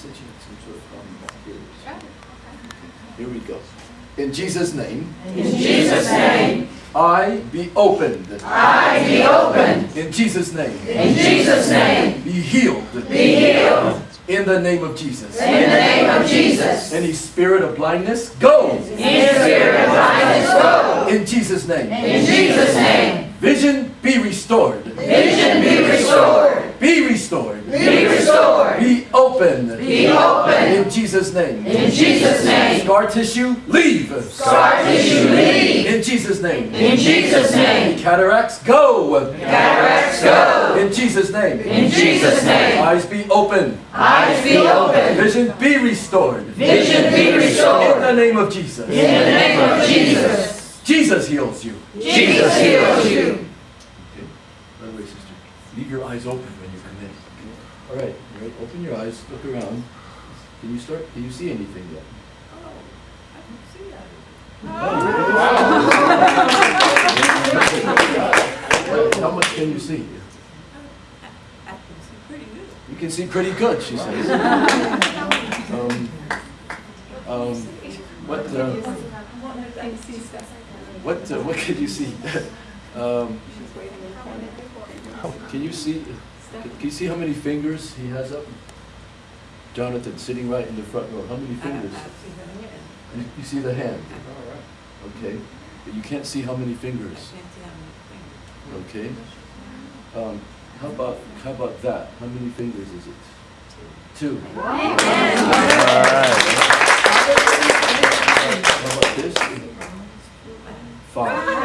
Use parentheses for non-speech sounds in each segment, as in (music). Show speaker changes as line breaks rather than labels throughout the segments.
said she had some sort of problem back here. Here we go. In Jesus' name,
In Jesus' name,
I be opened.
I be opened.
In Jesus' name,
In Jesus' name,
be healed.
be healed.
In the name of Jesus.
In the name of Jesus.
Any spirit of blindness, go.
Any spirit of blindness, go.
In Jesus' name.
In Jesus' name,
Vision be restored.
vision be restored.
Be restored.
Be restored.
Be open.
Be open.
In Jesus' name.
In Jesus' name,
Scar tissue, leave.
scar tissue leave.
In Jesus' name.
In Jesus' name,
Cataracts, go.
cataracts go.
In Jesus' name.
In Jesus' name,
Eyes be open.
eyes be open.
Vision be restored.
Vision be restored.
In the name of Jesus.
In the name of Jesus.
Jesus heals you.
Jesus heals you.
Okay. By the way, sister, leave your eyes open when you come in. All right, all right, open your eyes, look around. Can you start, can you see anything yet? How much can you see?
I can see pretty good.
You can see pretty good, she says. Um, um, what, uh,
I see stuff.
what, uh, what can you see? (laughs) Um, Can you see, can you see how many fingers he has up? Jonathan, sitting right in the front row, how many fingers? You, you see the hand? Okay, but you can't see how many fingers, okay? Um, how about, how about that? How many fingers is it? Two. How about this? Five.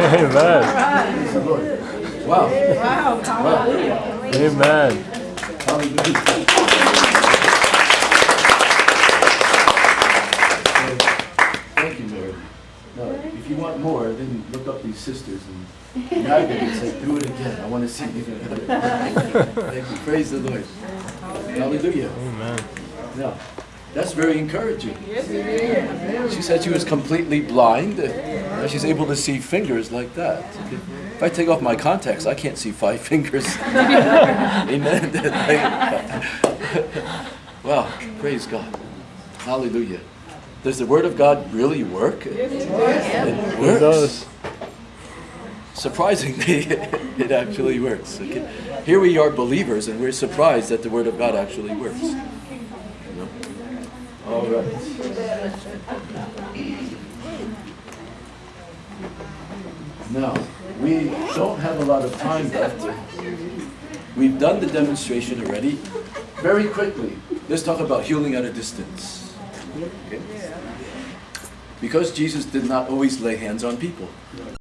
Amen.
Praise the Lord. Wow. Wow.
Amen.
Hallelujah. Thank you, Mary. Now, if you want more, then look up these sisters and nag them and say, do it again. I want to see you. Thank you. Praise the Lord. Hallelujah.
Amen.
Now, that's very encouraging. Yes, it is. She said she was completely blind. Now she's able to see fingers like that. If I take off my contacts, I can't see five (laughs) fingers. (laughs) Amen. wow, praise God. Hallelujah. Does the Word of God really work? It
It
works.
does.
Surprisingly, (laughs) it actually works. Okay? Here we are believers, and we're surprised that the Word of God actually works. You know? All right. Now, we don't have a lot of time left. We've done the demonstration already. Very quickly, let's talk about healing at a distance. Okay? Because Jesus did not always lay hands on people.